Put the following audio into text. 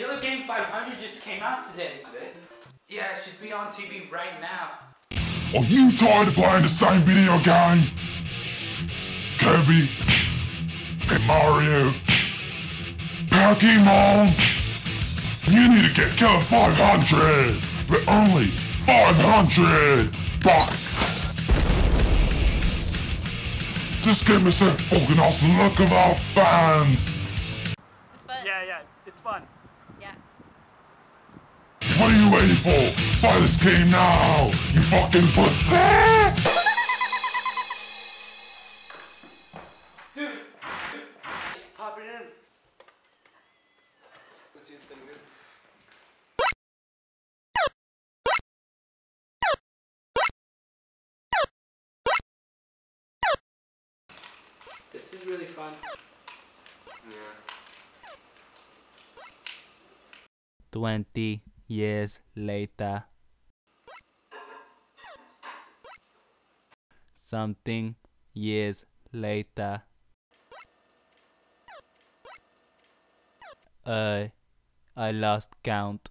Killer Game 500 just came out today. Today? Yeah, it should be on TV right now. Are you tired of playing the same video game? Kirby, and Mario, Pokemon. You need to get Killer 500 for only 500 bucks. This game is so fucking awesome. Look at our fans. It's fun. Yeah, yeah, it's fun. Yeah. What are you waiting for? Buy this game now, you fucking pussy! Dude, Pop it in. Let's see if it's any good. this is really fun. 20 years later. Something years later. I I lost count.